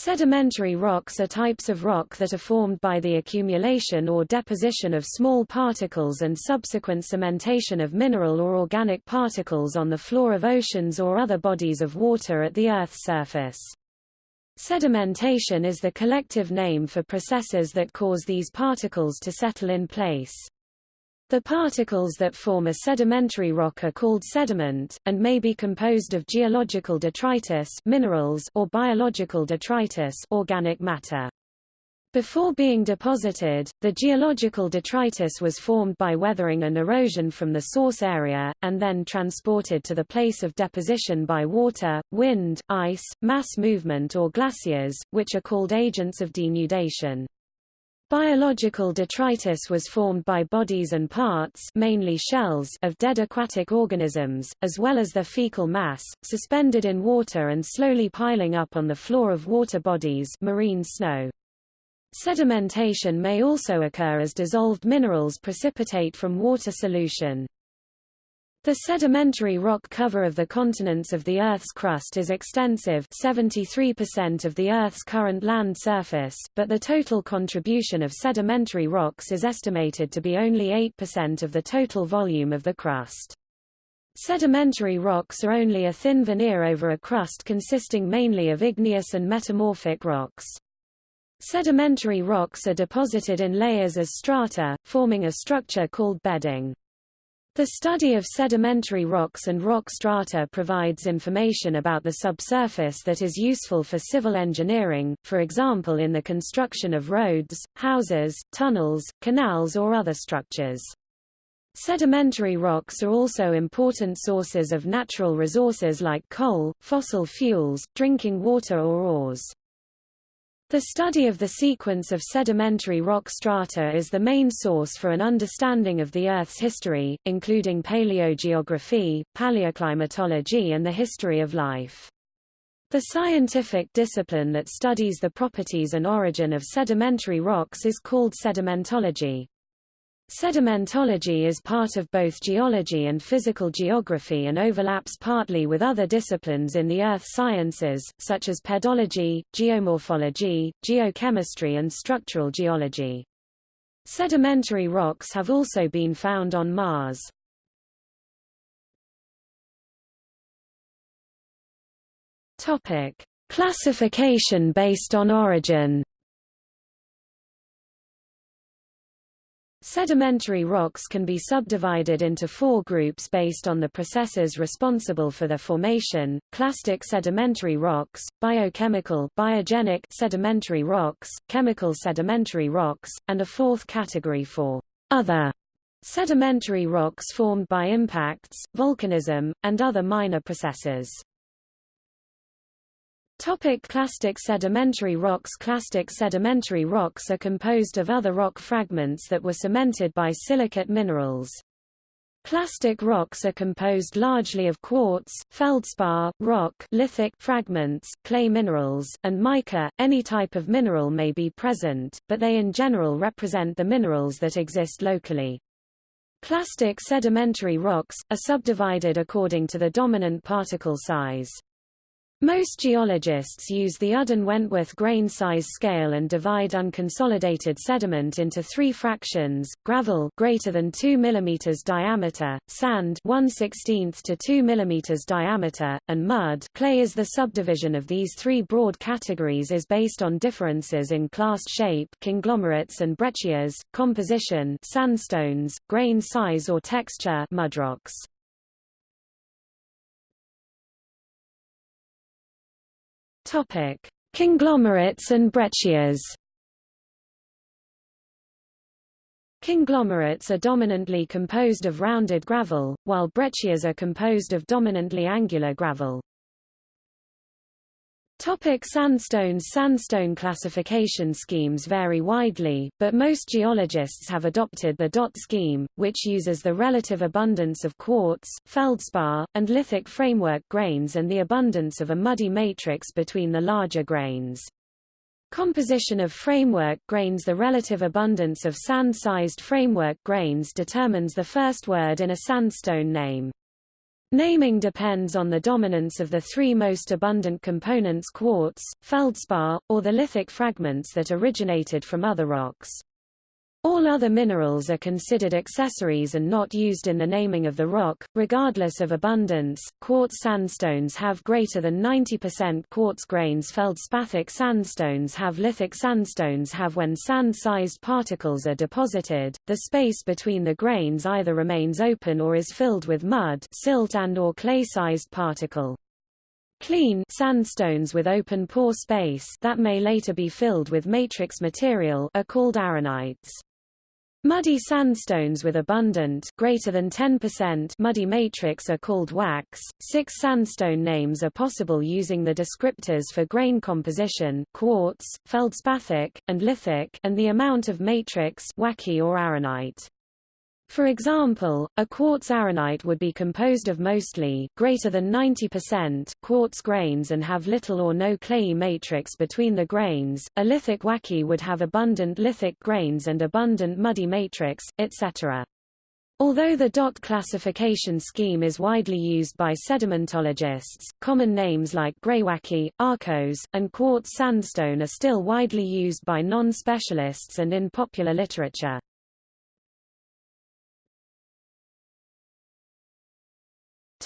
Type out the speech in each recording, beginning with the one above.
Sedimentary rocks are types of rock that are formed by the accumulation or deposition of small particles and subsequent cementation of mineral or organic particles on the floor of oceans or other bodies of water at the Earth's surface. Sedimentation is the collective name for processes that cause these particles to settle in place. The particles that form a sedimentary rock are called sediment, and may be composed of geological detritus minerals or biological detritus organic matter. Before being deposited, the geological detritus was formed by weathering and erosion from the source area, and then transported to the place of deposition by water, wind, ice, mass movement or glaciers, which are called agents of denudation. Biological detritus was formed by bodies and parts mainly shells of dead aquatic organisms, as well as their fecal mass, suspended in water and slowly piling up on the floor of water bodies marine snow. Sedimentation may also occur as dissolved minerals precipitate from water solution. The sedimentary rock cover of the continents of the Earth's crust is extensive 73% of the Earth's current land surface, but the total contribution of sedimentary rocks is estimated to be only 8% of the total volume of the crust. Sedimentary rocks are only a thin veneer over a crust consisting mainly of igneous and metamorphic rocks. Sedimentary rocks are deposited in layers as strata, forming a structure called bedding. The study of sedimentary rocks and rock strata provides information about the subsurface that is useful for civil engineering, for example in the construction of roads, houses, tunnels, canals or other structures. Sedimentary rocks are also important sources of natural resources like coal, fossil fuels, drinking water or ores. The study of the sequence of sedimentary rock strata is the main source for an understanding of the Earth's history, including paleogeography, paleoclimatology and the history of life. The scientific discipline that studies the properties and origin of sedimentary rocks is called sedimentology. Sedimentology is part of both geology and physical geography and overlaps partly with other disciplines in the earth sciences, such as pedology, geomorphology, geochemistry and structural geology. Sedimentary rocks have also been found on Mars. Topic: Classification based on origin. Sedimentary rocks can be subdivided into four groups based on the processes responsible for their formation, clastic sedimentary rocks, biochemical biogenic sedimentary rocks, chemical sedimentary rocks, and a fourth category for other sedimentary rocks formed by impacts, volcanism, and other minor processes. Topic clastic sedimentary rocks Clastic sedimentary rocks are composed of other rock fragments that were cemented by silicate minerals. Clastic rocks are composed largely of quartz, feldspar, rock lithic fragments, clay minerals, and mica. Any type of mineral may be present, but they in general represent the minerals that exist locally. Clastic sedimentary rocks, are subdivided according to the dominant particle size. Most geologists use the Udden-Wentworth grain size scale and divide unconsolidated sediment into three fractions: gravel greater than 2 mm diameter, sand 1/16 to 2 mm diameter, and mud. Clay is the subdivision of these three broad categories is based on differences in clast shape, conglomerates and breccias, composition, sandstones, grain size or texture, mudrocks. Topic: Conglomerates and breccias. Conglomerates are dominantly composed of rounded gravel, while breccias are composed of dominantly angular gravel. Topic sandstones Sandstone classification schemes vary widely, but most geologists have adopted the Dott scheme, which uses the relative abundance of quartz, feldspar, and lithic framework grains and the abundance of a muddy matrix between the larger grains. Composition of framework grains The relative abundance of sand-sized framework grains determines the first word in a sandstone name. Naming depends on the dominance of the three most abundant components quartz, feldspar, or the lithic fragments that originated from other rocks. All other minerals are considered accessories and not used in the naming of the rock, regardless of abundance. Quartz sandstones have greater than 90% quartz grains. Feldspathic sandstones have lithic sandstones have when sand-sized particles are deposited, the space between the grains either remains open or is filled with mud, silt and or clay-sized particle. Clean sandstones with open pore space that may later be filled with matrix material are called arenites. Muddy sandstones with abundant greater than 10% muddy matrix are called wackes. Six sandstone names are possible using the descriptors for grain composition quartz, feldspathic, and lithic and the amount of matrix wacke or arenite. For example, a quartz arenite would be composed of mostly greater than 90% quartz grains and have little or no clayey matrix between the grains. A lithic wacke would have abundant lithic grains and abundant muddy matrix, etc. Although the Dott classification scheme is widely used by sedimentologists, common names like greywacke, arkose, and quartz sandstone are still widely used by non-specialists and in popular literature.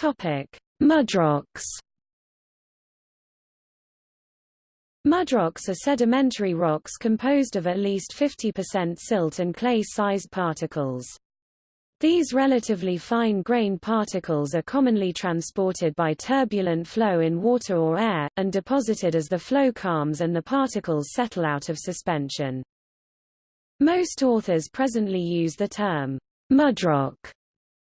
Topic: Mudrocks. Mudrocks are sedimentary rocks composed of at least 50% silt and clay-sized particles. These relatively fine-grained particles are commonly transported by turbulent flow in water or air, and deposited as the flow calms and the particles settle out of suspension. Most authors presently use the term mudrock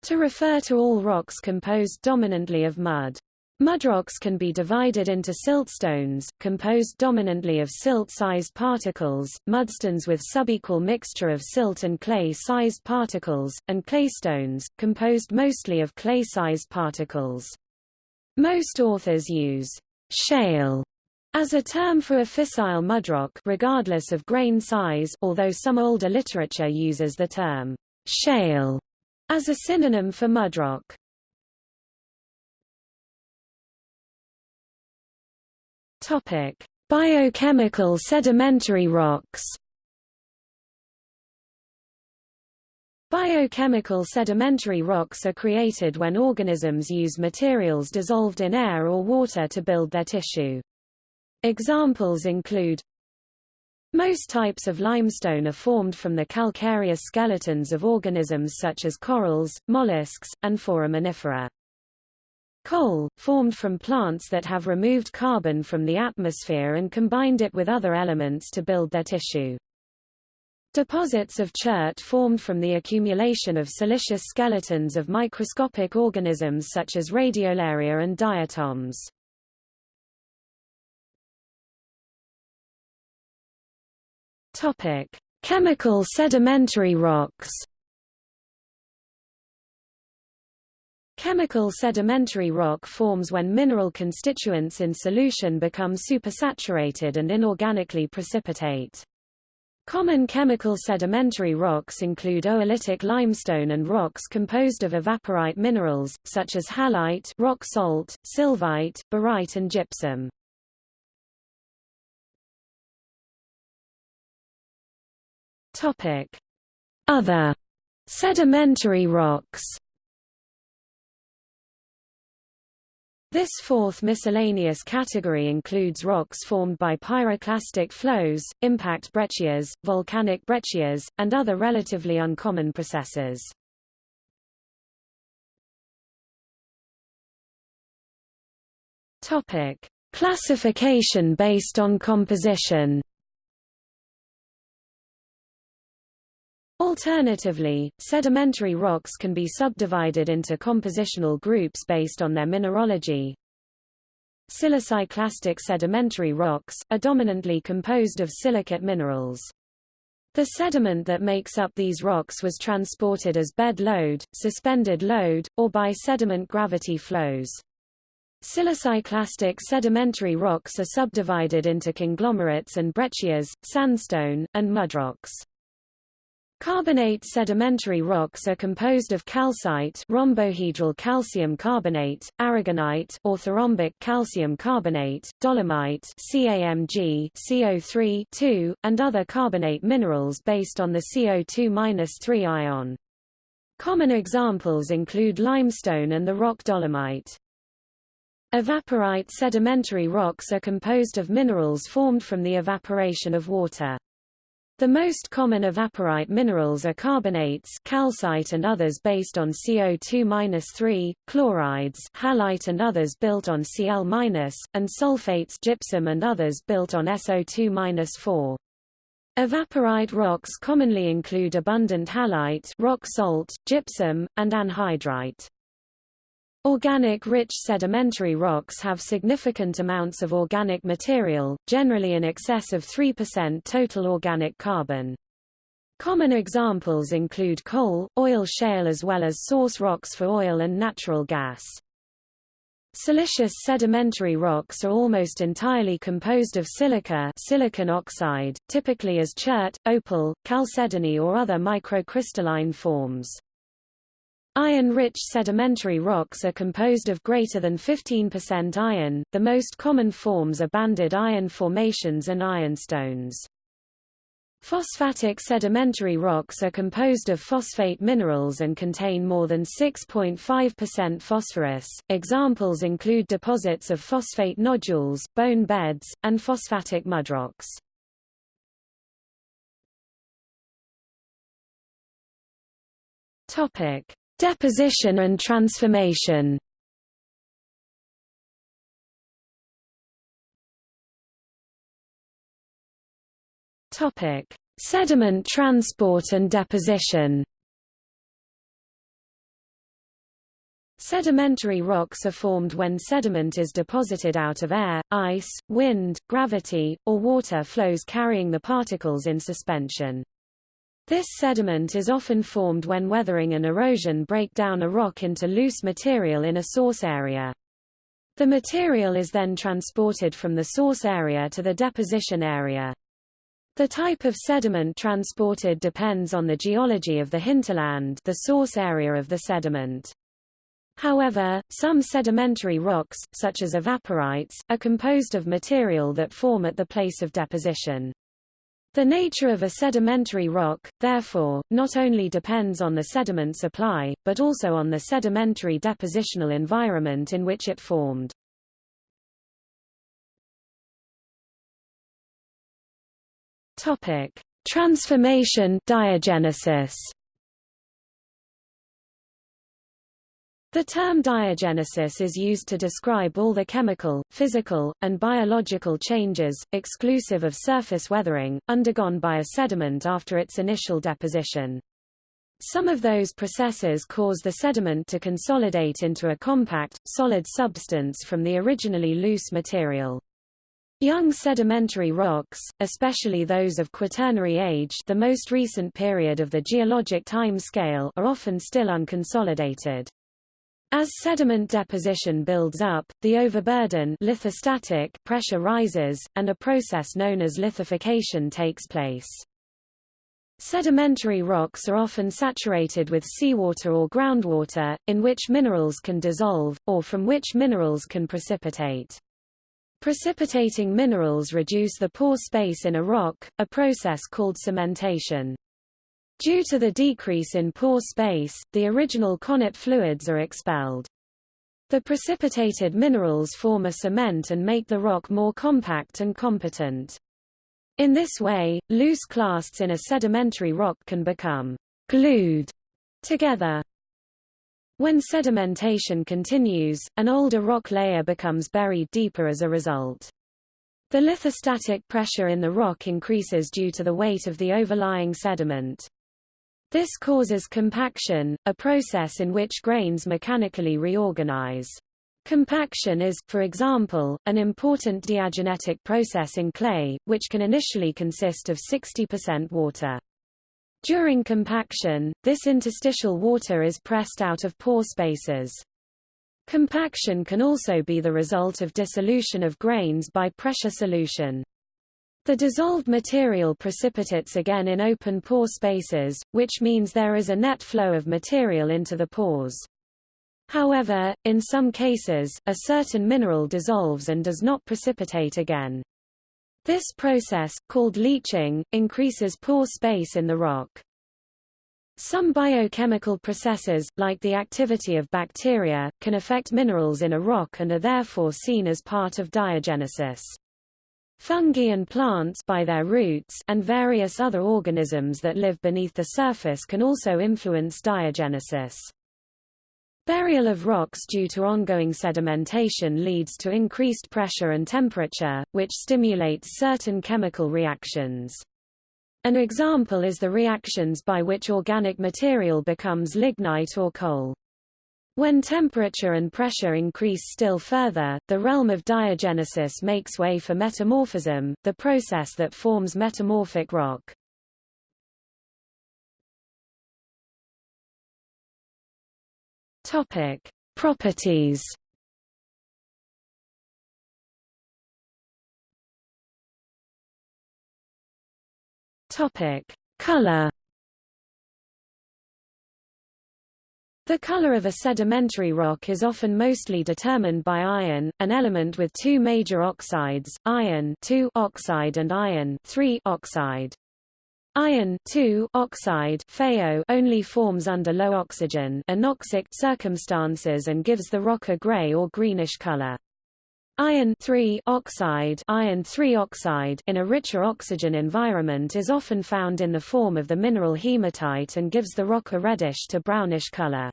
to refer to all rocks composed dominantly of mud. Mudrocks can be divided into siltstones, composed dominantly of silt-sized particles, mudstones with subequal mixture of silt and clay-sized particles, and claystones, composed mostly of clay-sized particles. Most authors use shale as a term for a fissile mudrock regardless of grain size although some older literature uses the term shale as a synonym for mudrock. Topic: Biochemical sedimentary rocks. Biochemical sedimentary rocks are created when organisms use materials dissolved in air or water to build their tissue. Examples include most types of limestone are formed from the calcareous skeletons of organisms such as corals, mollusks, and foraminifera. Coal, formed from plants that have removed carbon from the atmosphere and combined it with other elements to build their tissue. Deposits of chert formed from the accumulation of siliceous skeletons of microscopic organisms such as radiolaria and diatoms. Topic: Chemical sedimentary rocks. Chemical sedimentary rock forms when mineral constituents in solution become supersaturated and inorganically precipitate. Common chemical sedimentary rocks include oolitic limestone and rocks composed of evaporite minerals, such as halite rock salt, sylvite, barite and gypsum. Topic: Other sedimentary rocks. This fourth miscellaneous category includes rocks formed by pyroclastic flows, impact breccias, volcanic breccias, and other relatively uncommon processes. Topic: Classification based on composition. Alternatively, sedimentary rocks can be subdivided into compositional groups based on their mineralogy. Siliciclastic sedimentary rocks, are dominantly composed of silicate minerals. The sediment that makes up these rocks was transported as bed load, suspended load, or by sediment gravity flows. Siliciclastic sedimentary rocks are subdivided into conglomerates and breccias, sandstone, and mudrocks. Carbonate sedimentary rocks are composed of calcite rhombohedral calcium carbonate, aragonite orthorhombic calcium carbonate, dolomite CaMg CO3 and other carbonate minerals based on the CO2-3 ion. Common examples include limestone and the rock dolomite. Evaporite sedimentary rocks are composed of minerals formed from the evaporation of water. The most common evaporite minerals are carbonates calcite and others based on CO2-3, chlorides halite and others built on Cl-, and sulfates gypsum and others built on SO2-4. Evaporite rocks commonly include abundant halite rock salt, gypsum, and anhydrite. Organic-rich sedimentary rocks have significant amounts of organic material, generally in excess of 3% total organic carbon. Common examples include coal, oil shale as well as source rocks for oil and natural gas. Siliceous sedimentary rocks are almost entirely composed of silica silicon oxide, typically as chert, opal, chalcedony or other microcrystalline forms. Iron-rich sedimentary rocks are composed of greater than 15% iron, the most common forms are banded iron formations and ironstones. Phosphatic sedimentary rocks are composed of phosphate minerals and contain more than 6.5% phosphorus. Examples include deposits of phosphate nodules, bone beds, and phosphatic mudrocks. Topic: Deposition and transformation Topic: Sediment transport and deposition. Sedimentary rocks are formed when sediment is deposited out of air, ice, wind, gravity, or water flows carrying the particles in suspension. This sediment is often formed when weathering and erosion break down a rock into loose material in a source area. The material is then transported from the source area to the deposition area. The type of sediment transported depends on the geology of the hinterland the source area of the sediment. However, some sedimentary rocks, such as evaporites, are composed of material that form at the place of deposition. The nature of a sedimentary rock, therefore, not only depends on the sediment supply, but also on the sedimentary depositional environment in which it formed. Topic: Transformation diagenesis. The term diagenesis is used to describe all the chemical, physical, and biological changes, exclusive of surface weathering, undergone by a sediment after its initial deposition. Some of those processes cause the sediment to consolidate into a compact, solid substance from the originally loose material. Young sedimentary rocks, especially those of Quaternary age the most recent period of the geologic time scale are often still unconsolidated. As sediment deposition builds up, the overburden lithostatic pressure rises, and a process known as lithification takes place. Sedimentary rocks are often saturated with seawater or groundwater, in which minerals can dissolve, or from which minerals can precipitate. Precipitating minerals reduce the pore space in a rock, a process called cementation. Due to the decrease in pore space, the original connate fluids are expelled. The precipitated minerals form a cement and make the rock more compact and competent. In this way, loose clasts in a sedimentary rock can become glued together. When sedimentation continues, an older rock layer becomes buried deeper as a result. The lithostatic pressure in the rock increases due to the weight of the overlying sediment. This causes compaction, a process in which grains mechanically reorganize. Compaction is, for example, an important diagenetic process in clay, which can initially consist of 60% water. During compaction, this interstitial water is pressed out of pore spaces. Compaction can also be the result of dissolution of grains by pressure solution. The dissolved material precipitates again in open pore spaces, which means there is a net flow of material into the pores. However, in some cases, a certain mineral dissolves and does not precipitate again. This process, called leaching, increases pore space in the rock. Some biochemical processes, like the activity of bacteria, can affect minerals in a rock and are therefore seen as part of diagenesis. Fungi and plants by their roots and various other organisms that live beneath the surface can also influence diagenesis. Burial of rocks due to ongoing sedimentation leads to increased pressure and temperature, which stimulates certain chemical reactions. An example is the reactions by which organic material becomes lignite or coal. When temperature and pressure increase still further, the realm of diagenesis makes way for metamorphism, the process that forms metamorphic rock. Topic: Properties. Topic: Color. The color of a sedimentary rock is often mostly determined by iron, an element with two major oxides, iron oxide and iron oxide. Iron oxide FeO only forms under low oxygen anoxic circumstances and gives the rock a gray or greenish color. Iron oxide, iron oxide in a richer oxygen environment is often found in the form of the mineral hematite and gives the rock a reddish to brownish color.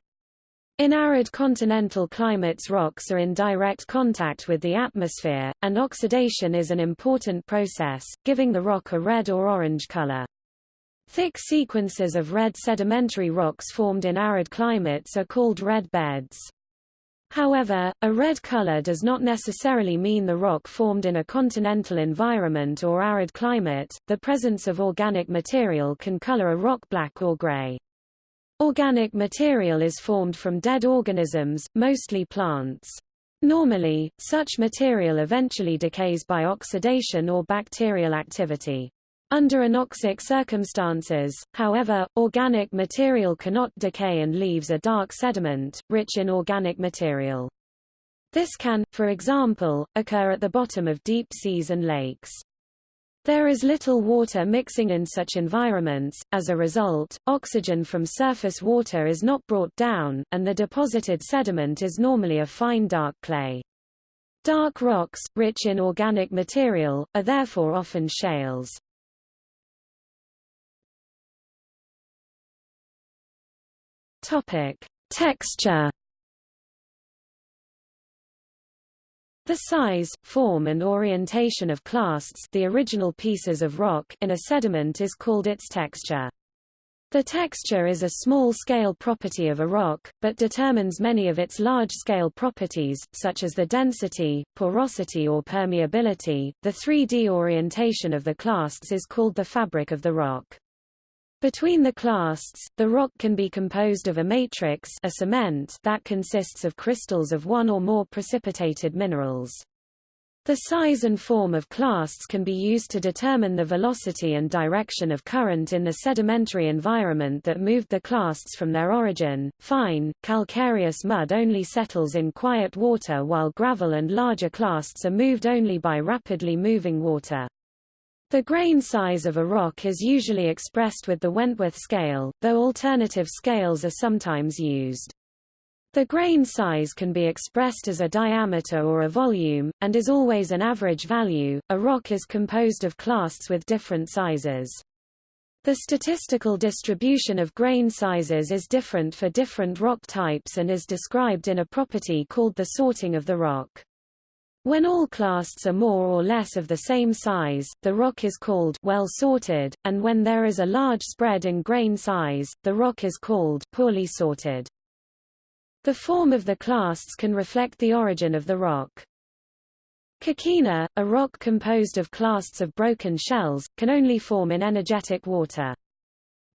In arid continental climates rocks are in direct contact with the atmosphere, and oxidation is an important process, giving the rock a red or orange color. Thick sequences of red sedimentary rocks formed in arid climates are called red beds. However, a red color does not necessarily mean the rock formed in a continental environment or arid climate. The presence of organic material can color a rock black or gray. Organic material is formed from dead organisms, mostly plants. Normally, such material eventually decays by oxidation or bacterial activity. Under anoxic circumstances, however, organic material cannot decay and leaves a dark sediment, rich in organic material. This can, for example, occur at the bottom of deep seas and lakes. There is little water mixing in such environments, as a result, oxygen from surface water is not brought down, and the deposited sediment is normally a fine dark clay. Dark rocks, rich in organic material, are therefore often shales. Texture. The size, form and orientation of clasts the original pieces of rock in a sediment is called its texture. The texture is a small-scale property of a rock, but determines many of its large-scale properties, such as the density, porosity or permeability. The 3D orientation of the clasts is called the fabric of the rock. Between the clasts, the rock can be composed of a matrix a cement that consists of crystals of one or more precipitated minerals. The size and form of clasts can be used to determine the velocity and direction of current in the sedimentary environment that moved the clasts from their origin. Fine, calcareous mud only settles in quiet water while gravel and larger clasts are moved only by rapidly moving water. The grain size of a rock is usually expressed with the Wentworth scale, though alternative scales are sometimes used. The grain size can be expressed as a diameter or a volume, and is always an average value. A rock is composed of clasts with different sizes. The statistical distribution of grain sizes is different for different rock types and is described in a property called the sorting of the rock. When all clasts are more or less of the same size, the rock is called well sorted, and when there is a large spread in grain size, the rock is called poorly sorted. The form of the clasts can reflect the origin of the rock. Coquina, a rock composed of clasts of broken shells, can only form in energetic water.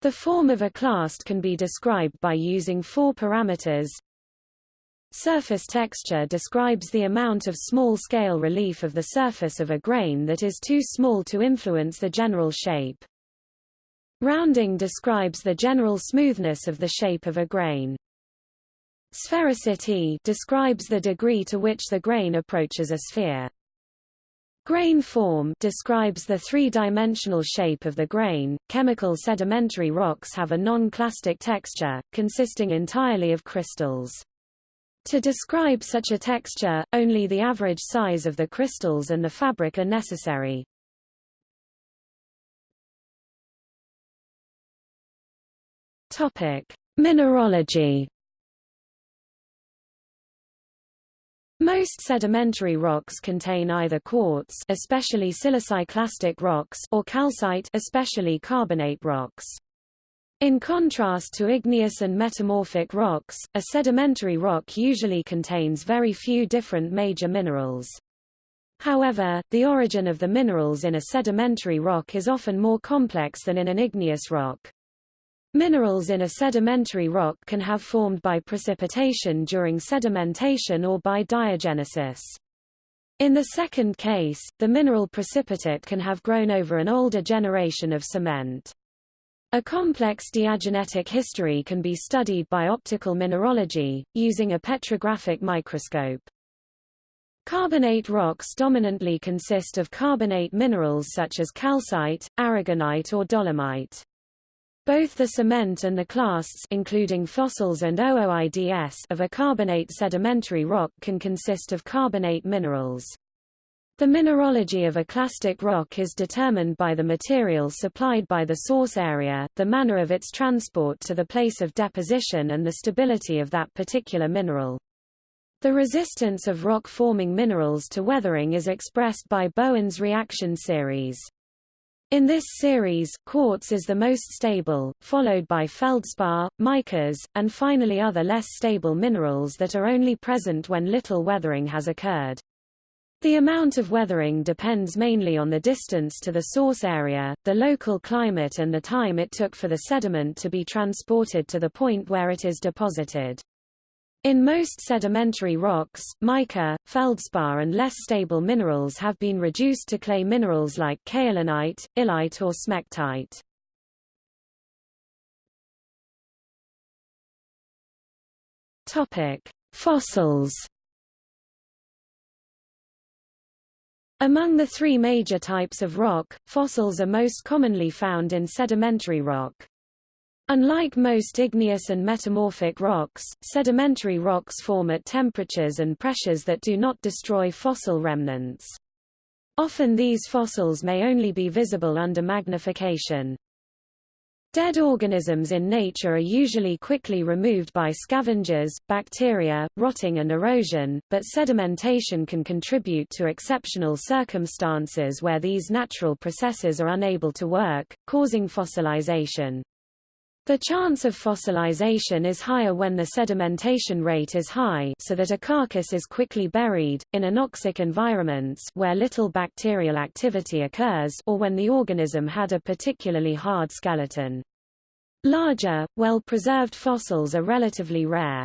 The form of a clast can be described by using four parameters Surface texture describes the amount of small-scale relief of the surface of a grain that is too small to influence the general shape. Rounding describes the general smoothness of the shape of a grain. Sphericity describes the degree to which the grain approaches a sphere. Grain form describes the three-dimensional shape of the grain. Chemical sedimentary rocks have a non-clastic texture, consisting entirely of crystals. To describe such a texture, only the average size of the crystals and the fabric are necessary. Topic: Mineralogy Most sedimentary rocks contain either quartz especially siliciclastic rocks or calcite especially carbonate rocks. In contrast to igneous and metamorphic rocks, a sedimentary rock usually contains very few different major minerals. However, the origin of the minerals in a sedimentary rock is often more complex than in an igneous rock. Minerals in a sedimentary rock can have formed by precipitation during sedimentation or by diagenesis. In the second case, the mineral precipitate can have grown over an older generation of cement. A complex diagenetic history can be studied by optical mineralogy, using a petrographic microscope. Carbonate rocks dominantly consist of carbonate minerals such as calcite, aragonite or dolomite. Both the cement and the clasts including fossils and ooids of a carbonate sedimentary rock can consist of carbonate minerals. The mineralogy of a clastic rock is determined by the material supplied by the source area, the manner of its transport to the place of deposition and the stability of that particular mineral. The resistance of rock-forming minerals to weathering is expressed by Bowen's reaction series. In this series, quartz is the most stable, followed by feldspar, micas, and finally other less stable minerals that are only present when little weathering has occurred. The amount of weathering depends mainly on the distance to the source area, the local climate and the time it took for the sediment to be transported to the point where it is deposited. In most sedimentary rocks, mica, feldspar and less stable minerals have been reduced to clay minerals like kaolinite, illite or smectite. Topic: Fossils. Among the three major types of rock, fossils are most commonly found in sedimentary rock. Unlike most igneous and metamorphic rocks, sedimentary rocks form at temperatures and pressures that do not destroy fossil remnants. Often these fossils may only be visible under magnification. Dead organisms in nature are usually quickly removed by scavengers, bacteria, rotting and erosion, but sedimentation can contribute to exceptional circumstances where these natural processes are unable to work, causing fossilization. The chance of fossilization is higher when the sedimentation rate is high so that a carcass is quickly buried, in anoxic environments where little bacterial activity occurs or when the organism had a particularly hard skeleton. Larger, well-preserved fossils are relatively rare.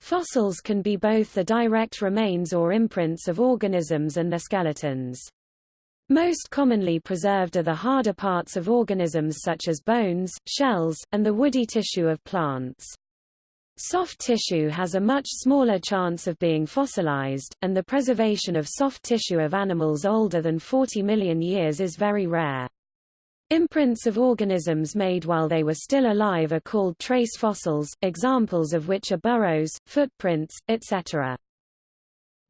Fossils can be both the direct remains or imprints of organisms and their skeletons. Most commonly preserved are the harder parts of organisms such as bones, shells, and the woody tissue of plants. Soft tissue has a much smaller chance of being fossilized, and the preservation of soft tissue of animals older than 40 million years is very rare. Imprints of organisms made while they were still alive are called trace fossils, examples of which are burrows, footprints, etc.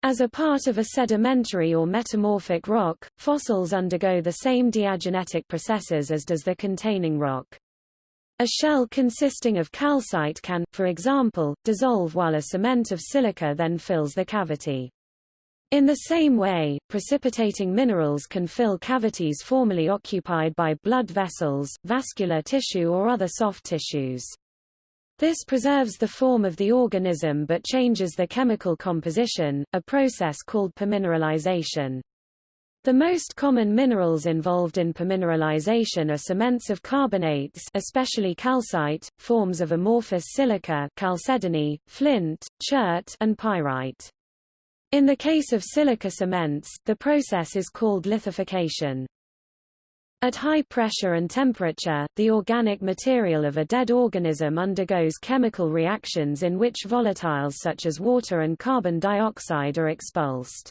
As a part of a sedimentary or metamorphic rock, fossils undergo the same diagenetic processes as does the containing rock. A shell consisting of calcite can, for example, dissolve while a cement of silica then fills the cavity. In the same way, precipitating minerals can fill cavities formerly occupied by blood vessels, vascular tissue or other soft tissues. This preserves the form of the organism but changes the chemical composition, a process called permineralization. The most common minerals involved in permineralization are cements of carbonates especially calcite, forms of amorphous silica chalcedony, flint, chert and pyrite. In the case of silica cements, the process is called lithification. At high pressure and temperature, the organic material of a dead organism undergoes chemical reactions in which volatiles such as water and carbon dioxide are expulsed.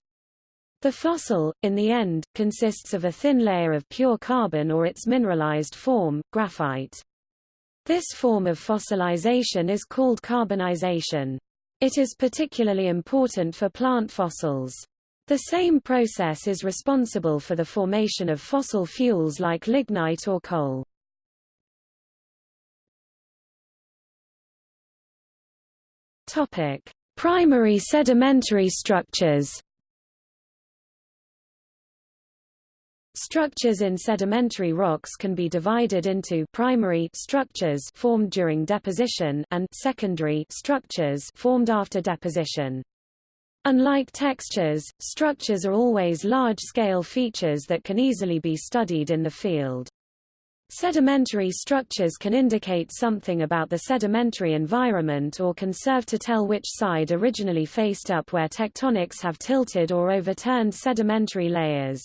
The fossil, in the end, consists of a thin layer of pure carbon or its mineralized form, graphite. This form of fossilization is called carbonization. It is particularly important for plant fossils. The same process is responsible for the formation of fossil fuels like lignite or coal. Topic: Primary sedimentary structures. Structures in sedimentary rocks can be divided into primary structures formed during deposition and secondary structures formed after deposition. Unlike textures, structures are always large-scale features that can easily be studied in the field. Sedimentary structures can indicate something about the sedimentary environment or can serve to tell which side originally faced up where tectonics have tilted or overturned sedimentary layers.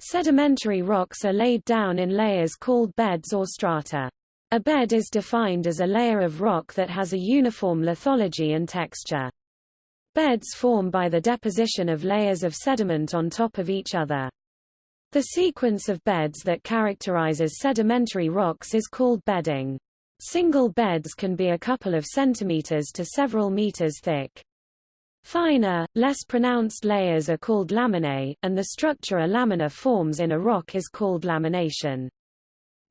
Sedimentary rocks are laid down in layers called beds or strata. A bed is defined as a layer of rock that has a uniform lithology and texture. Beds form by the deposition of layers of sediment on top of each other. The sequence of beds that characterizes sedimentary rocks is called bedding. Single beds can be a couple of centimeters to several meters thick. Finer, less pronounced layers are called laminae, and the structure a lamina forms in a rock is called lamination.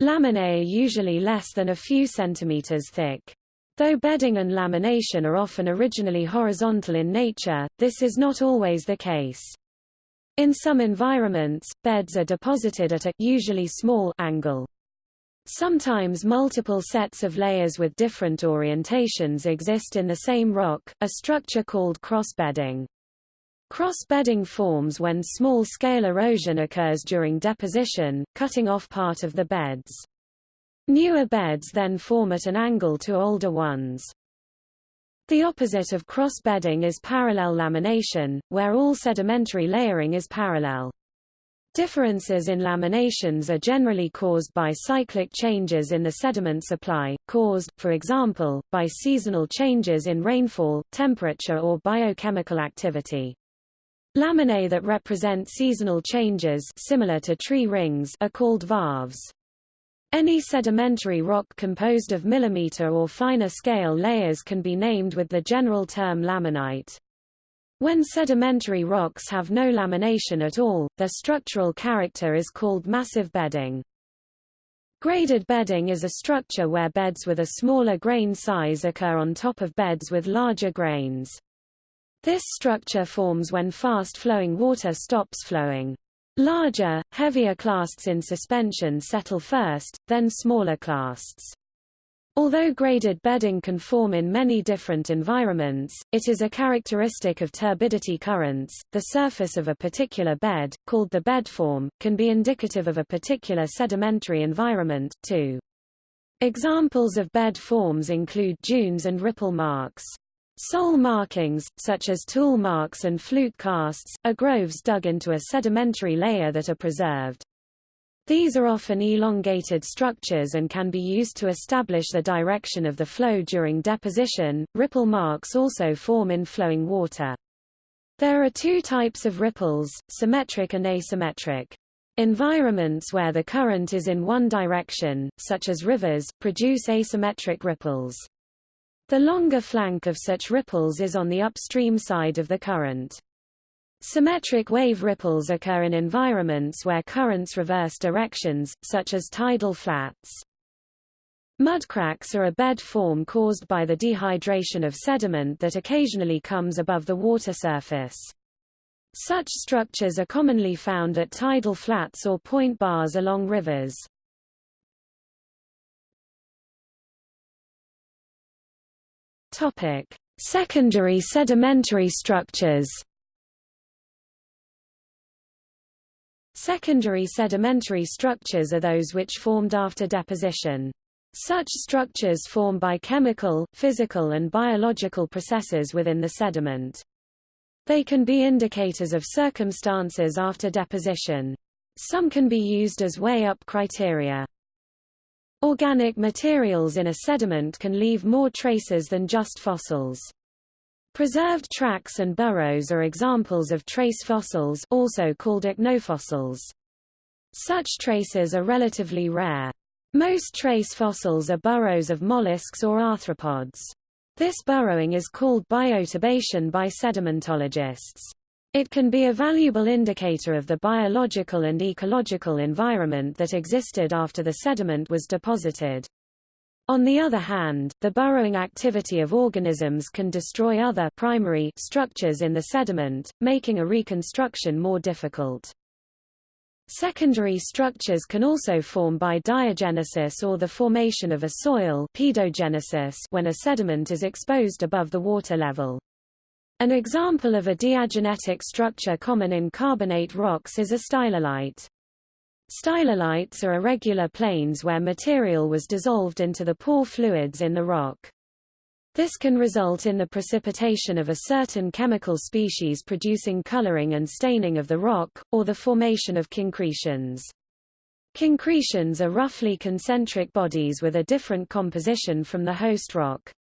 Laminae are usually less than a few centimeters thick. Though bedding and lamination are often originally horizontal in nature, this is not always the case. In some environments, beds are deposited at a usually small angle. Sometimes multiple sets of layers with different orientations exist in the same rock, a structure called cross-bedding. Cross-bedding forms when small-scale erosion occurs during deposition, cutting off part of the beds. Newer beds then form at an angle to older ones. The opposite of cross-bedding is parallel lamination, where all sedimentary layering is parallel. Differences in laminations are generally caused by cyclic changes in the sediment supply, caused, for example, by seasonal changes in rainfall, temperature or biochemical activity. Laminae that represent seasonal changes similar to tree rings are called varves. Any sedimentary rock composed of millimeter or finer scale layers can be named with the general term laminite. When sedimentary rocks have no lamination at all, their structural character is called massive bedding. Graded bedding is a structure where beds with a smaller grain size occur on top of beds with larger grains. This structure forms when fast-flowing water stops flowing. Larger, heavier clasts in suspension settle first, then smaller clasts. Although graded bedding can form in many different environments, it is a characteristic of turbidity currents. The surface of a particular bed, called the bed form, can be indicative of a particular sedimentary environment, too. Examples of bed forms include dunes and ripple marks. Sole markings, such as tool marks and flute casts, are groves dug into a sedimentary layer that are preserved. These are often elongated structures and can be used to establish the direction of the flow during deposition. Ripple marks also form in flowing water. There are two types of ripples, symmetric and asymmetric. Environments where the current is in one direction, such as rivers, produce asymmetric ripples. The longer flank of such ripples is on the upstream side of the current. Symmetric wave ripples occur in environments where currents reverse directions, such as tidal flats. Mudcracks are a bed form caused by the dehydration of sediment that occasionally comes above the water surface. Such structures are commonly found at tidal flats or point bars along rivers. Topic: Secondary sedimentary structures. Secondary sedimentary structures are those which formed after deposition. Such structures form by chemical, physical and biological processes within the sediment. They can be indicators of circumstances after deposition. Some can be used as way-up criteria. Organic materials in a sediment can leave more traces than just fossils. Preserved tracks and burrows are examples of trace fossils also called ichnofossils. Such traces are relatively rare. Most trace fossils are burrows of mollusks or arthropods. This burrowing is called bioturbation by sedimentologists. It can be a valuable indicator of the biological and ecological environment that existed after the sediment was deposited. On the other hand, the burrowing activity of organisms can destroy other primary structures in the sediment, making a reconstruction more difficult. Secondary structures can also form by diagenesis or the formation of a soil pedogenesis when a sediment is exposed above the water level. An example of a diagenetic structure common in carbonate rocks is a stylolite. Stylolites are irregular planes where material was dissolved into the pore fluids in the rock. This can result in the precipitation of a certain chemical species producing coloring and staining of the rock, or the formation of concretions. Concretions are roughly concentric bodies with a different composition from the host rock.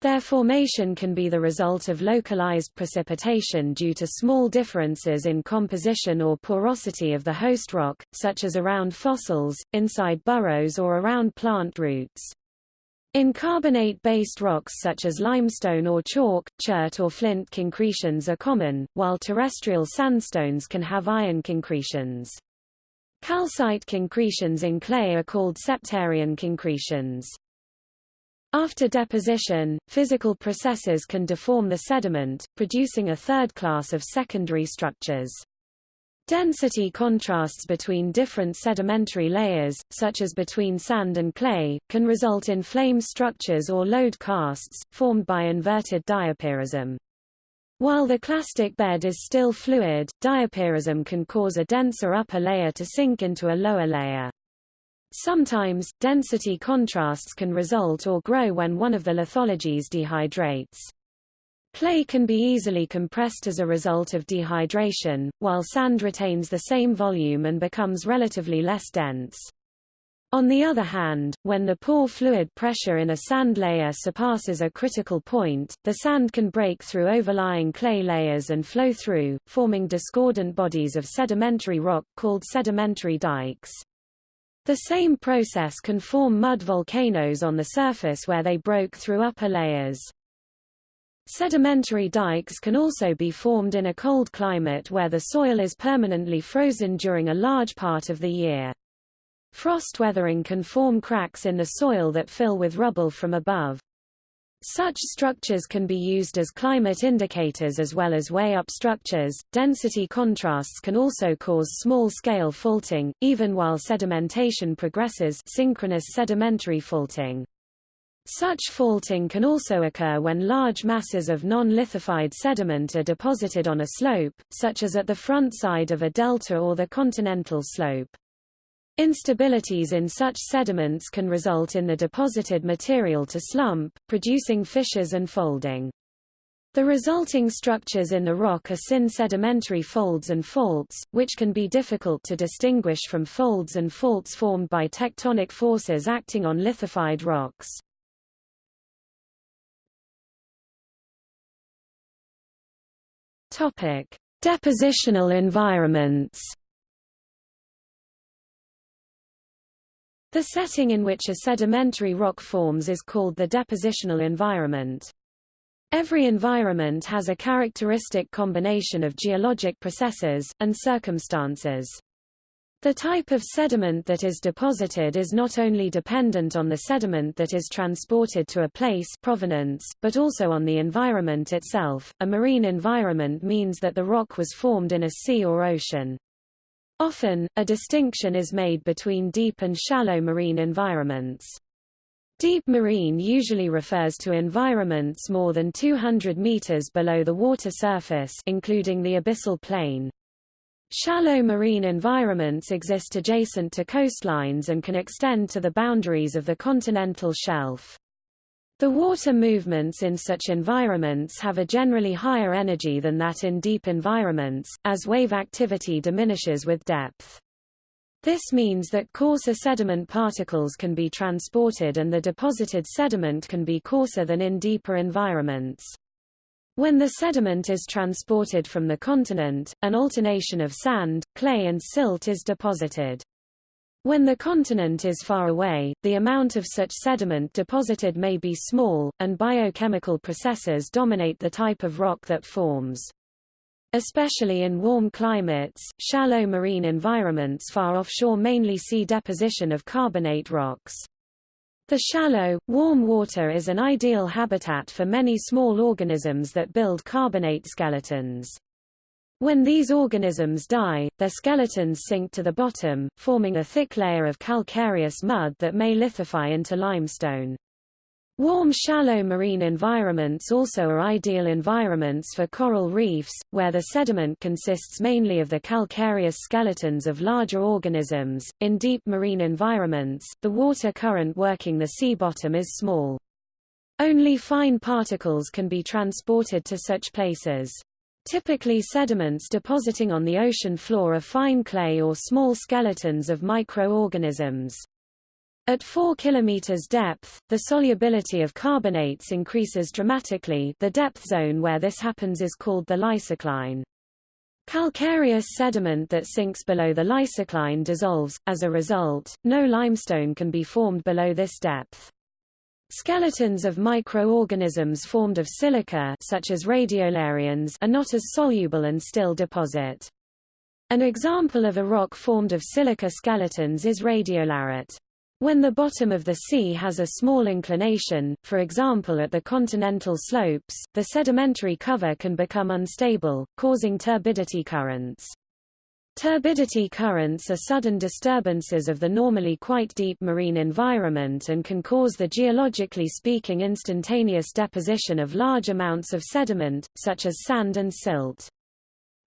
Their formation can be the result of localized precipitation due to small differences in composition or porosity of the host rock, such as around fossils, inside burrows or around plant roots. In carbonate-based rocks such as limestone or chalk, chert or flint concretions are common, while terrestrial sandstones can have iron concretions. Calcite concretions in clay are called septarian concretions. After deposition, physical processes can deform the sediment, producing a third class of secondary structures. Density contrasts between different sedimentary layers, such as between sand and clay, can result in flame structures or load casts, formed by inverted diapirism. While the clastic bed is still fluid, diapirism can cause a denser upper layer to sink into a lower layer. Sometimes, density contrasts can result or grow when one of the lithologies dehydrates. Clay can be easily compressed as a result of dehydration, while sand retains the same volume and becomes relatively less dense. On the other hand, when the pore fluid pressure in a sand layer surpasses a critical point, the sand can break through overlying clay layers and flow through, forming discordant bodies of sedimentary rock called sedimentary dikes. The same process can form mud volcanoes on the surface where they broke through upper layers. Sedimentary dikes can also be formed in a cold climate where the soil is permanently frozen during a large part of the year. Frost weathering can form cracks in the soil that fill with rubble from above. Such structures can be used as climate indicators as well as way-up structures. Density contrasts can also cause small-scale faulting, even while sedimentation progresses synchronous sedimentary faulting. Such faulting can also occur when large masses of non-lithified sediment are deposited on a slope, such as at the front side of a delta or the continental slope. Instabilities in such sediments can result in the deposited material to slump, producing fissures and folding. The resulting structures in the rock are syn sedimentary folds and faults, which can be difficult to distinguish from folds and faults formed by tectonic forces acting on lithified rocks. Topic: Depositional environments. The setting in which a sedimentary rock forms is called the depositional environment. Every environment has a characteristic combination of geologic processes, and circumstances. The type of sediment that is deposited is not only dependent on the sediment that is transported to a place provenance, but also on the environment itself. A marine environment means that the rock was formed in a sea or ocean. Often, a distinction is made between deep and shallow marine environments. Deep marine usually refers to environments more than 200 meters below the water surface including the abyssal plain. Shallow marine environments exist adjacent to coastlines and can extend to the boundaries of the continental shelf. The water movements in such environments have a generally higher energy than that in deep environments, as wave activity diminishes with depth. This means that coarser sediment particles can be transported and the deposited sediment can be coarser than in deeper environments. When the sediment is transported from the continent, an alternation of sand, clay and silt is deposited. When the continent is far away, the amount of such sediment deposited may be small, and biochemical processes dominate the type of rock that forms. Especially in warm climates, shallow marine environments far offshore mainly see deposition of carbonate rocks. The shallow, warm water is an ideal habitat for many small organisms that build carbonate skeletons. When these organisms die, their skeletons sink to the bottom, forming a thick layer of calcareous mud that may lithify into limestone. Warm shallow marine environments also are ideal environments for coral reefs, where the sediment consists mainly of the calcareous skeletons of larger organisms. In deep marine environments, the water current working the sea bottom is small. Only fine particles can be transported to such places. Typically sediments depositing on the ocean floor are fine clay or small skeletons of microorganisms. At 4 km depth, the solubility of carbonates increases dramatically the depth zone where this happens is called the lysocline. Calcareous sediment that sinks below the lysocline dissolves, as a result, no limestone can be formed below this depth. Skeletons of microorganisms formed of silica such as radiolarians are not as soluble and still deposit. An example of a rock formed of silica skeletons is radiolarite. When the bottom of the sea has a small inclination, for example at the continental slopes, the sedimentary cover can become unstable, causing turbidity currents. Turbidity currents are sudden disturbances of the normally quite deep marine environment and can cause the geologically speaking instantaneous deposition of large amounts of sediment, such as sand and silt.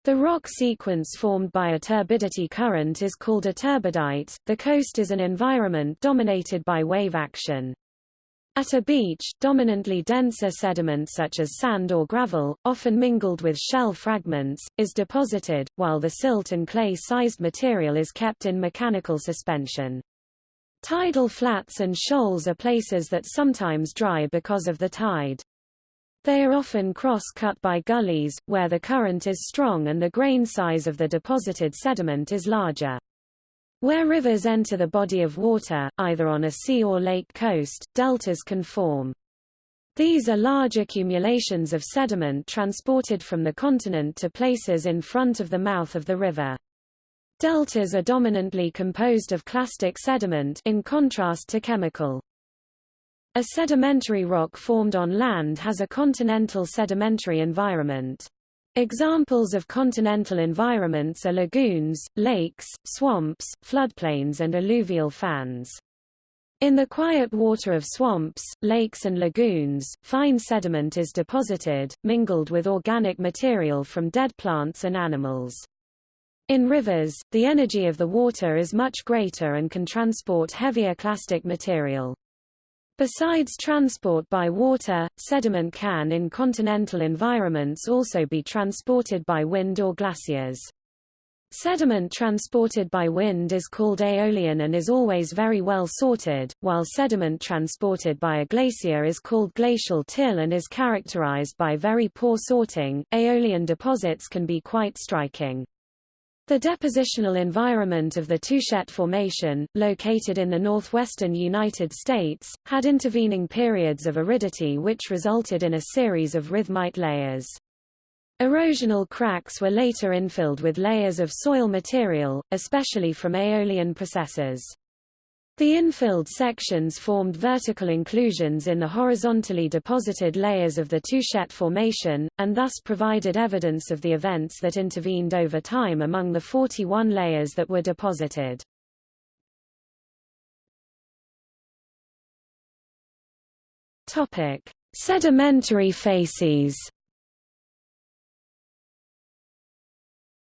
The rock sequence formed by a turbidity current is called a turbidite. The coast is an environment dominated by wave action. At a beach, dominantly denser sediment such as sand or gravel, often mingled with shell fragments, is deposited, while the silt and clay-sized material is kept in mechanical suspension. Tidal flats and shoals are places that sometimes dry because of the tide. They are often cross-cut by gullies, where the current is strong and the grain size of the deposited sediment is larger. Where rivers enter the body of water, either on a sea or lake coast, deltas can form. These are large accumulations of sediment transported from the continent to places in front of the mouth of the river. Deltas are dominantly composed of clastic sediment in contrast to chemical. A sedimentary rock formed on land has a continental sedimentary environment. Examples of continental environments are lagoons, lakes, swamps, floodplains and alluvial fans. In the quiet water of swamps, lakes and lagoons, fine sediment is deposited, mingled with organic material from dead plants and animals. In rivers, the energy of the water is much greater and can transport heavier clastic material. Besides transport by water, sediment can in continental environments also be transported by wind or glaciers. Sediment transported by wind is called aeolian and is always very well sorted, while sediment transported by a glacier is called glacial till and is characterized by very poor sorting. Aeolian deposits can be quite striking. The depositional environment of the Touchet Formation, located in the northwestern United States, had intervening periods of aridity which resulted in a series of rhythmite layers. Erosional cracks were later infilled with layers of soil material, especially from aeolian processes. The infilled sections formed vertical inclusions in the horizontally deposited layers of the Touchet Formation, and thus provided evidence of the events that intervened over time among the 41 layers that were deposited. Topic: Sedimentary facies.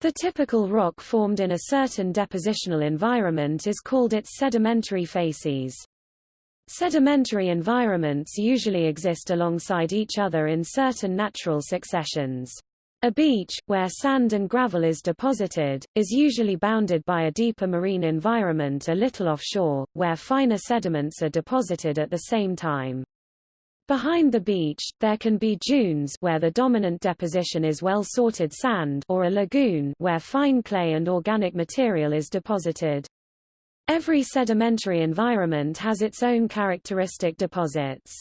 The typical rock formed in a certain depositional environment is called its sedimentary facies. Sedimentary environments usually exist alongside each other in certain natural successions. A beach, where sand and gravel is deposited, is usually bounded by a deeper marine environment a little offshore, where finer sediments are deposited at the same time. Behind the beach, there can be dunes where the dominant deposition is well-sorted sand or a lagoon where fine clay and organic material is deposited. Every sedimentary environment has its own characteristic deposits.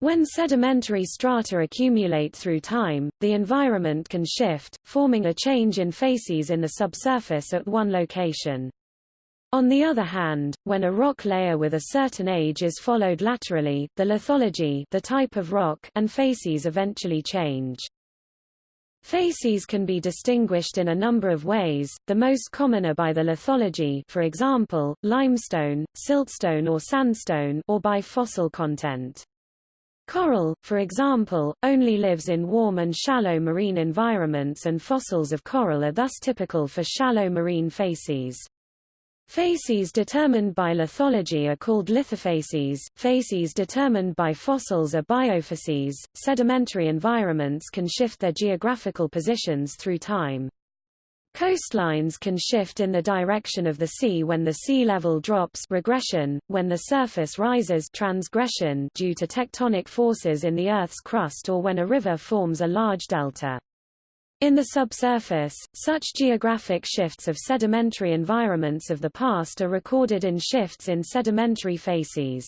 When sedimentary strata accumulate through time, the environment can shift, forming a change in facies in the subsurface at one location. On the other hand, when a rock layer with a certain age is followed laterally, the lithology the type of rock and facies eventually change. Facies can be distinguished in a number of ways, the most common are by the lithology for example, limestone, siltstone or sandstone or by fossil content. Coral, for example, only lives in warm and shallow marine environments and fossils of coral are thus typical for shallow marine facies. Facies determined by lithology are called lithofacies, facies determined by fossils are biofacies. Sedimentary environments can shift their geographical positions through time. Coastlines can shift in the direction of the sea when the sea level drops regression, when the surface rises transgression due to tectonic forces in the Earth's crust or when a river forms a large delta. In the subsurface, such geographic shifts of sedimentary environments of the past are recorded in shifts in sedimentary facies.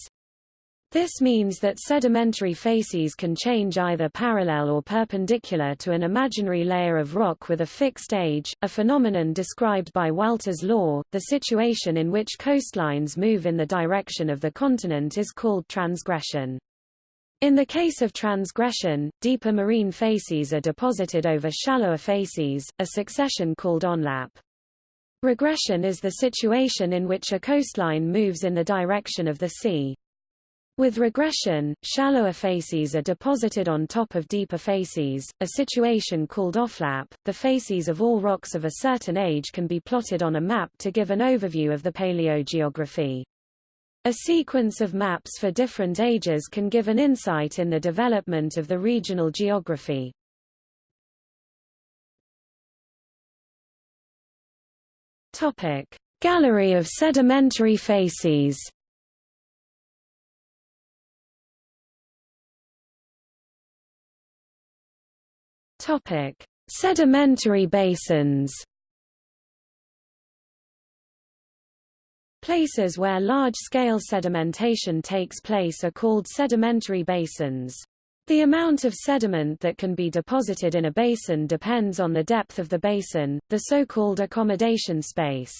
This means that sedimentary facies can change either parallel or perpendicular to an imaginary layer of rock with a fixed age, a phenomenon described by Walther's law. The situation in which coastlines move in the direction of the continent is called transgression. In the case of transgression, deeper marine facies are deposited over shallower facies, a succession called onlap. Regression is the situation in which a coastline moves in the direction of the sea. With regression, shallower facies are deposited on top of deeper facies, a situation called offlap. The facies of all rocks of a certain age can be plotted on a map to give an overview of the paleogeography. A sequence of maps for different ages can give an insight in the development of the regional geography. Gallery of sedimentary facies. Sedimentary basins. Places where large-scale sedimentation takes place are called sedimentary basins. The amount of sediment that can be deposited in a basin depends on the depth of the basin, the so-called accommodation space.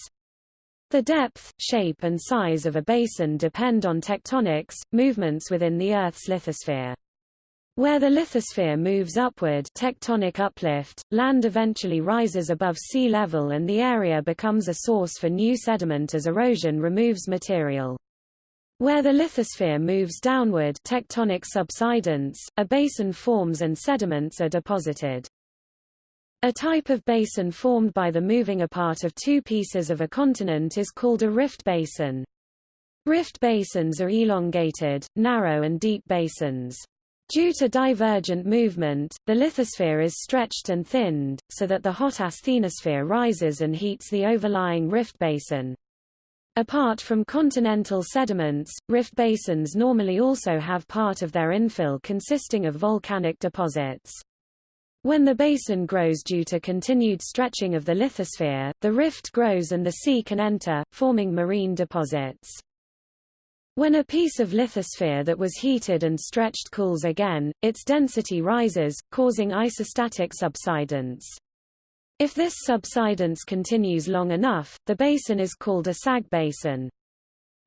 The depth, shape and size of a basin depend on tectonics, movements within the Earth's lithosphere. Where the lithosphere moves upward tectonic uplift, land eventually rises above sea level and the area becomes a source for new sediment as erosion removes material. Where the lithosphere moves downward tectonic subsidence, a basin forms and sediments are deposited. A type of basin formed by the moving apart of two pieces of a continent is called a rift basin. Rift basins are elongated, narrow and deep basins. Due to divergent movement, the lithosphere is stretched and thinned, so that the hot asthenosphere rises and heats the overlying rift basin. Apart from continental sediments, rift basins normally also have part of their infill consisting of volcanic deposits. When the basin grows due to continued stretching of the lithosphere, the rift grows and the sea can enter, forming marine deposits. When a piece of lithosphere that was heated and stretched cools again, its density rises, causing isostatic subsidence. If this subsidence continues long enough, the basin is called a sag basin.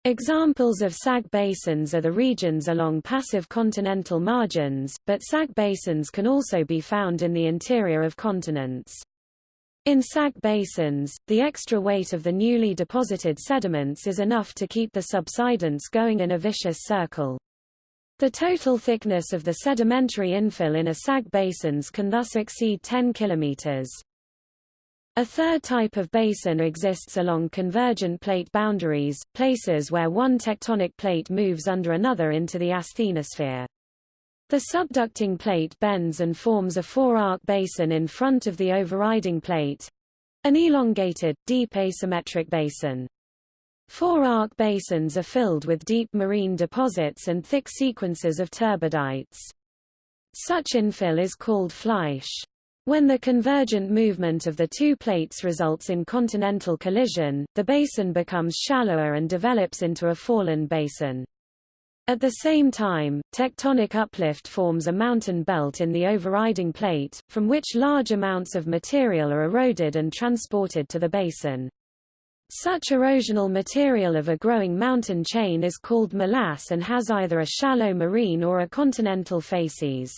Examples of sag basins are the regions along passive continental margins, but sag basins can also be found in the interior of continents. In sag basins, the extra weight of the newly deposited sediments is enough to keep the subsidence going in a vicious circle. The total thickness of the sedimentary infill in a sag basins can thus exceed 10 kilometers. A third type of basin exists along convergent plate boundaries, places where one tectonic plate moves under another into the asthenosphere. The subducting plate bends and forms a fore-arc basin in front of the overriding plate—an elongated, deep asymmetric basin. Fore-arc basins are filled with deep marine deposits and thick sequences of turbidites. Such infill is called flysch. When the convergent movement of the two plates results in continental collision, the basin becomes shallower and develops into a foreland basin. At the same time, tectonic uplift forms a mountain belt in the overriding plate, from which large amounts of material are eroded and transported to the basin. Such erosional material of a growing mountain chain is called molasse and has either a shallow marine or a continental facies.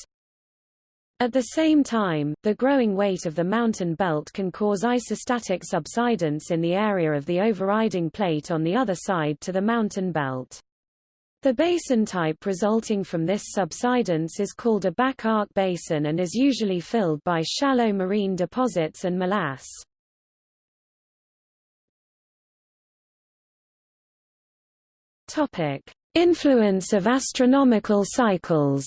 At the same time, the growing weight of the mountain belt can cause isostatic subsidence in the area of the overriding plate on the other side to the mountain belt. The basin type resulting from this subsidence is called a back arc basin and is usually filled by shallow marine deposits and molasse. Topic: Influence of astronomical cycles.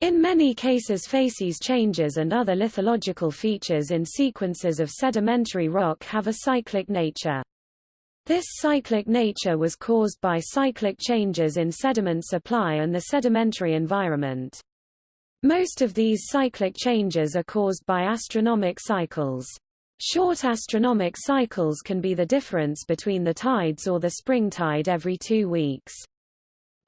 In many cases facies changes and other lithological features in sequences of sedimentary rock have a cyclic nature. This cyclic nature was caused by cyclic changes in sediment supply and the sedimentary environment. Most of these cyclic changes are caused by astronomic cycles. Short astronomic cycles can be the difference between the tides or the spring tide every two weeks.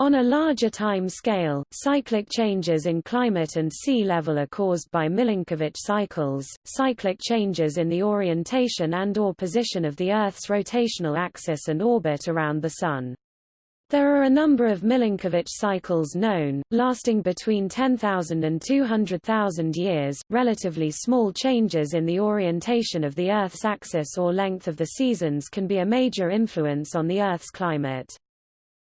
On a larger time scale, cyclic changes in climate and sea level are caused by Milankovitch cycles, cyclic changes in the orientation and or position of the Earth's rotational axis and orbit around the Sun. There are a number of Milankovitch cycles known, lasting between 10,000 and 200,000 years. Relatively small changes in the orientation of the Earth's axis or length of the seasons can be a major influence on the Earth's climate.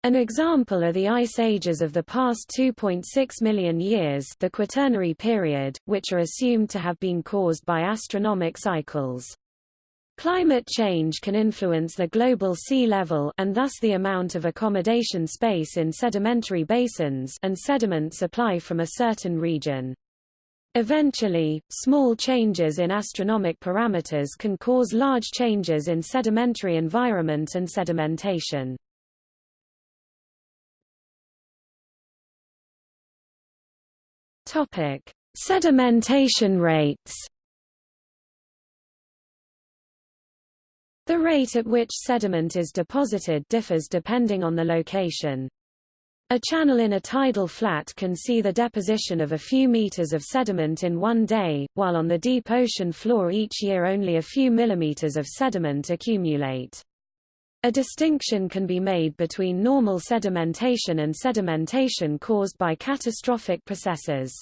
An example are the ice ages of the past 2.6 million years the Quaternary period, which are assumed to have been caused by astronomic cycles. Climate change can influence the global sea level and thus the amount of accommodation space in sedimentary basins and sediment supply from a certain region. Eventually, small changes in astronomic parameters can cause large changes in sedimentary environment and sedimentation. Topic: Sedimentation rates. The rate at which sediment is deposited differs depending on the location. A channel in a tidal flat can see the deposition of a few meters of sediment in one day, while on the deep ocean floor each year only a few millimeters of sediment accumulate. A distinction can be made between normal sedimentation and sedimentation caused by catastrophic processes.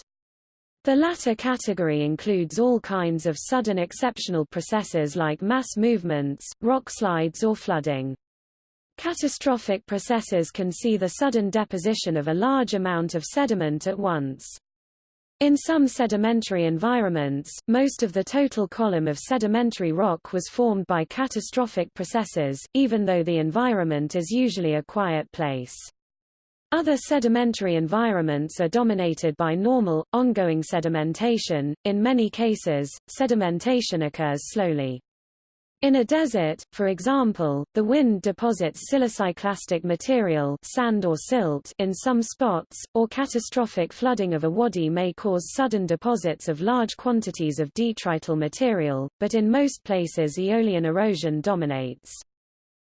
The latter category includes all kinds of sudden exceptional processes like mass movements, rock slides or flooding. Catastrophic processes can see the sudden deposition of a large amount of sediment at once. In some sedimentary environments, most of the total column of sedimentary rock was formed by catastrophic processes, even though the environment is usually a quiet place. Other sedimentary environments are dominated by normal, ongoing sedimentation. In many cases, sedimentation occurs slowly. In a desert, for example, the wind deposits siliciclastic material sand or silt in some spots, or catastrophic flooding of a wadi may cause sudden deposits of large quantities of detrital material, but in most places aeolian erosion dominates.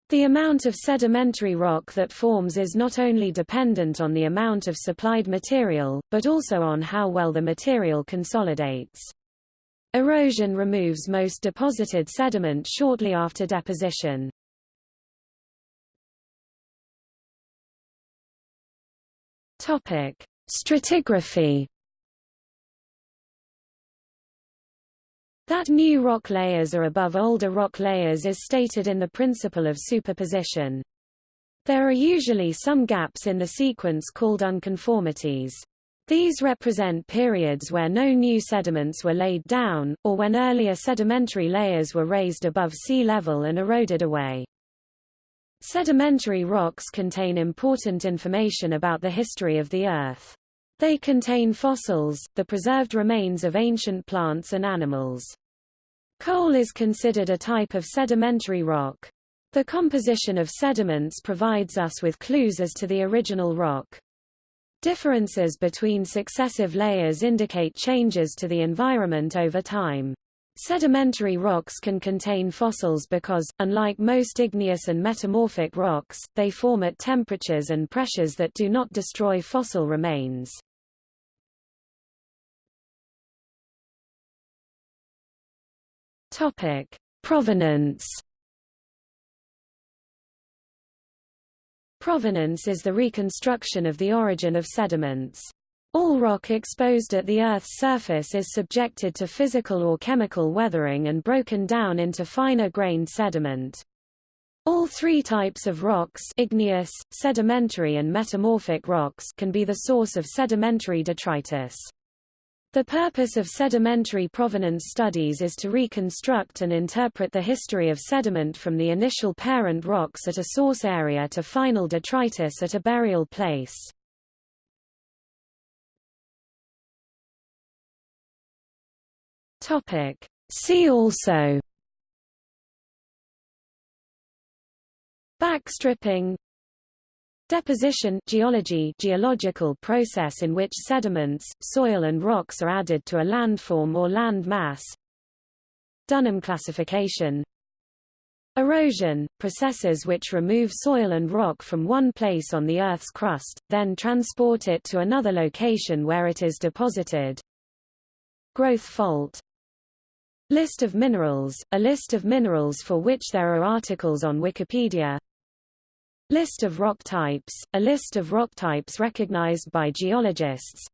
The amount of sedimentary rock that forms is not only dependent on the amount of supplied material, but also on how well the material consolidates. Erosion removes most deposited sediment shortly after deposition. Topic: Stratigraphy. That new rock layers are above older rock layers is stated in the principle of superposition. There are usually some gaps in the sequence called unconformities. These represent periods where no new sediments were laid down, or when earlier sedimentary layers were raised above sea level and eroded away. Sedimentary rocks contain important information about the history of the Earth. They contain fossils, the preserved remains of ancient plants and animals. Coal is considered a type of sedimentary rock. The composition of sediments provides us with clues as to the original rock. Differences between successive layers indicate changes to the environment over time. Sedimentary rocks can contain fossils because, unlike most igneous and metamorphic rocks, they form at temperatures and pressures that do not destroy fossil remains. Provenance Provenance is the reconstruction of the origin of sediments. All rock exposed at the Earth's surface is subjected to physical or chemical weathering and broken down into finer-grained sediment. All three types of rocks igneous, sedimentary and metamorphic rocks can be the source of sedimentary detritus. The purpose of sedimentary provenance studies is to reconstruct and interpret the history of sediment from the initial parent rocks at a source area to final detritus at a burial place. See also. Backstripping Deposition geology geological process in which sediments, soil and rocks are added to a landform or land mass. Dunham classification Erosion, processes which remove soil and rock from one place on the Earth's crust, then transport it to another location where it is deposited. Growth fault List of minerals, a list of minerals for which there are articles on Wikipedia List of rock types, a list of rock types recognized by geologists.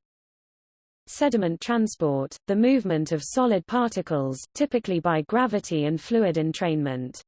Sediment transport, the movement of solid particles, typically by gravity and fluid entrainment.